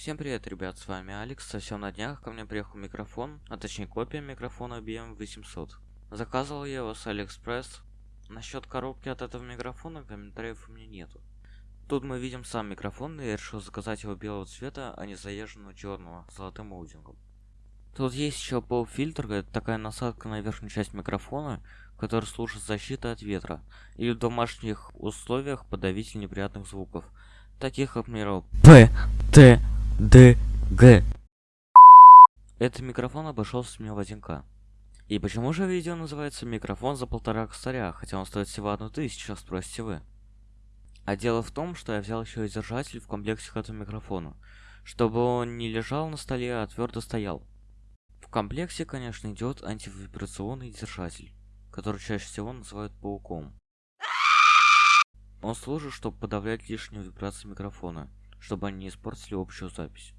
Всем привет, ребят, с вами Алекс. Совсем на днях ко мне приехал микрофон, а точнее копия микрофона BM800. Заказывал я его с Алиэкспресс. Насчет коробки от этого микрофона комментариев у меня нету. Тут мы видим сам микрофон, и я решил заказать его белого цвета, а не заезженного черного с золотым молдингом. Тут есть еще поп-фильтр, это такая насадка на верхнюю часть микрофона, который служит защитой от ветра, или в домашних условиях подавитель неприятных звуков, таких например, П, Т, Д, Г. Этот микрофон обошелся мне в 1К. И почему же видео называется «Микрофон за полтора косаря», хотя он стоит всего одну тысячу, спросите вы? А дело в том, что я взял еще и держатель в комплекте к этому микрофону, чтобы он не лежал на столе, а твердо стоял. В комплекте, конечно, идет антивибрационный держатель, который чаще всего называют пауком. Он служит, чтобы подавлять лишнюю вибрацию микрофона, чтобы они не испортили общую запись.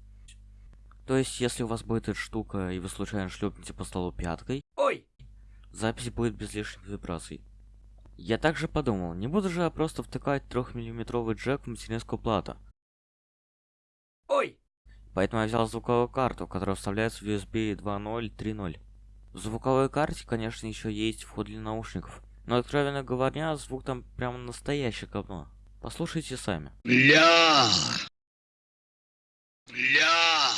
То есть, если у вас будет эта штука, и вы случайно шлепнете по столу пяткой, Ой! запись будет без лишних вибраций. Я также подумал, не буду же я просто втыкать 3-миллиметровый джек в материнскую плату. Ой! Поэтому я взял звуковую карту, которая вставляется в USB 2.0 3.0. В звуковой карте, конечно, еще есть вход для наушников. Но, откровенно говоря, звук там прямо настоящий говно. Послушайте сами. Бля! Бля!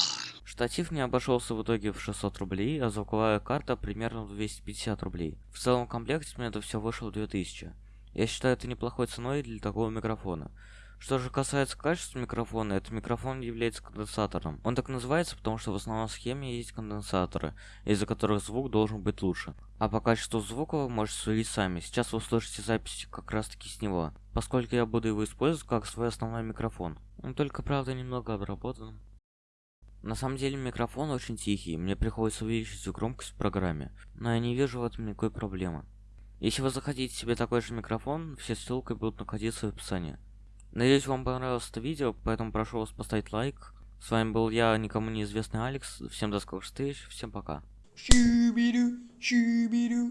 Штатив мне обошелся в итоге в 600 рублей, а звуковая карта примерно в 250 рублей. В целом комплекте мне это все вышло 2000. Я считаю это неплохой ценой для такого микрофона. Что же касается качества микрофона, этот микрофон является конденсатором. Он так называется, потому что в основном схеме есть конденсаторы, из-за которых звук должен быть лучше. А по качеству звука вы можете судить сами. Сейчас вы услышите запись как раз таки с него, поскольку я буду его использовать как свой основной микрофон. Он только, правда, немного обработан. На самом деле микрофон очень тихий, мне приходится увеличить громкость в программе, но я не вижу в этом никакой проблемы. Если вы захотите себе такой же микрофон, все ссылки будут находиться в описании. Надеюсь, вам понравилось это видео, поэтому прошу вас поставить лайк. С вами был я, никому неизвестный Алекс. Всем до скорых встреч, всем пока. Shoo-be-doo, shoo-be-doo.